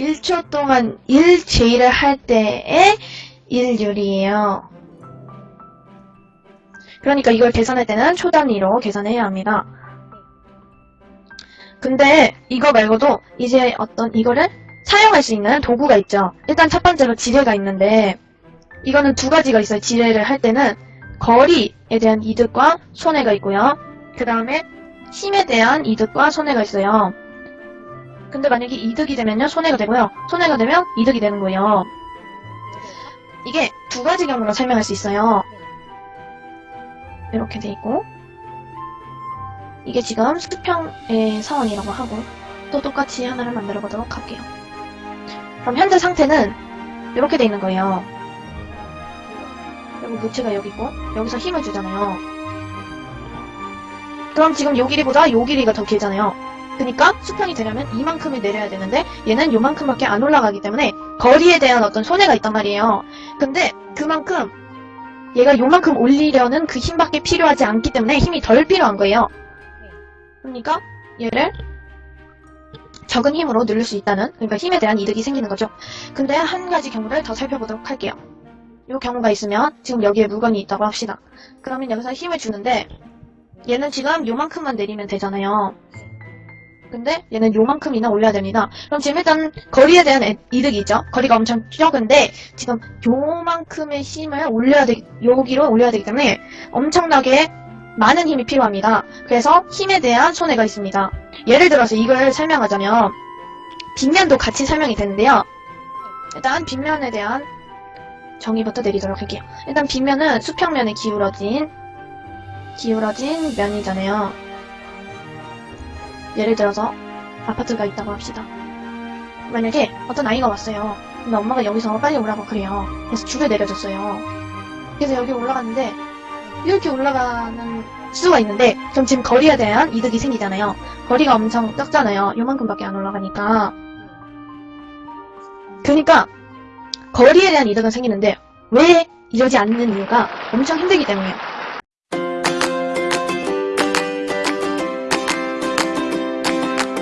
1초 동안 1제일을 할 때의 일률이에요. 그러니까 이걸 계산할 때는 초 단위로 계산해야 합니다. 근데 이거 말고도 이제 어떤 이거를 사용할 수 있는 도구가 있죠. 일단 첫 번째로 지뢰가 있는데 이거는 두 가지가 있어요. 지뢰를 할 때는 거리에 대한 이득과 손해가 있고요. 그 다음에 힘에 대한 이득과 손해가 있어요. 근데 만약에 이득이 되면요, 손해가 되고요. 손해가 되면 이득이 되는 거예요. 이게 두 가지 경우로 설명할 수 있어요. 이렇게 돼 있고 이게 지금 수평의 사원이라고 하고 또 똑같이 하나를 만들어 보도록 할게요. 그럼 현재 상태는 이렇게 돼 있는 거예요. 그리고 무치가 여기 있고 여기서 힘을 주잖아요. 그럼 지금 요 길이보다 요 길이가 더 길잖아요. 그러니까 수평이 되려면 이만큼을 내려야 되는데 얘는 요만큼밖에 안 올라가기 때문에 거리에 대한 어떤 손해가 있단 말이에요. 근데 그만큼 얘가 요만큼 올리려는 그 힘밖에 필요하지 않기 때문에 힘이 덜 필요한 거예요. 그러니까 얘를 적은 힘으로 누를 수 있다는 그러니까 힘에 대한 이득이 생기는 거죠. 근데 한 가지 경우를 더 살펴보도록 할게요. 이 경우가 있으면 지금 여기에 물건이 있다고 합시다. 그러면 여기서 힘을 주는데 얘는 지금 요만큼만 내리면 되잖아요. 근데 얘는 요만큼이나 올려야 됩니다. 그럼 지금 일단 거리에 대한 애- 이득이 있죠. 거리가 엄청 적은데 지금 요만큼의 힘을 올려야 되 여기로 올려야 되기 때문에 엄청나게 많은 힘이 필요합니다. 그래서 힘에 대한 손해가 있습니다. 예를 들어서 이걸 설명하자면 빗면도 같이 설명이 되는데요. 일단 빗면에 대한 정의부터 내리도록 할게요. 일단 빗면은 수평면에 기울어진 기울어진 면이잖아요. 예를 들어서 아파트가 있다고 합시다. 만약에 어떤 아이가 왔어요. 근데 엄마가 여기서 빨리 오라고 그래요. 그래서 줄을 내려줬어요. 그래서 여기 올라갔는데 이렇게 올라가는 수가 있는데 그럼 지금 거리에 대한 이득이 생기잖아요. 거리가 엄청 적잖아요. 요만큼밖에 안 올라가니까. 그러니까 거리에 대한 이득은 생기는데 왜 이러지 않는 이유가 엄청 힘들기 때문이에요.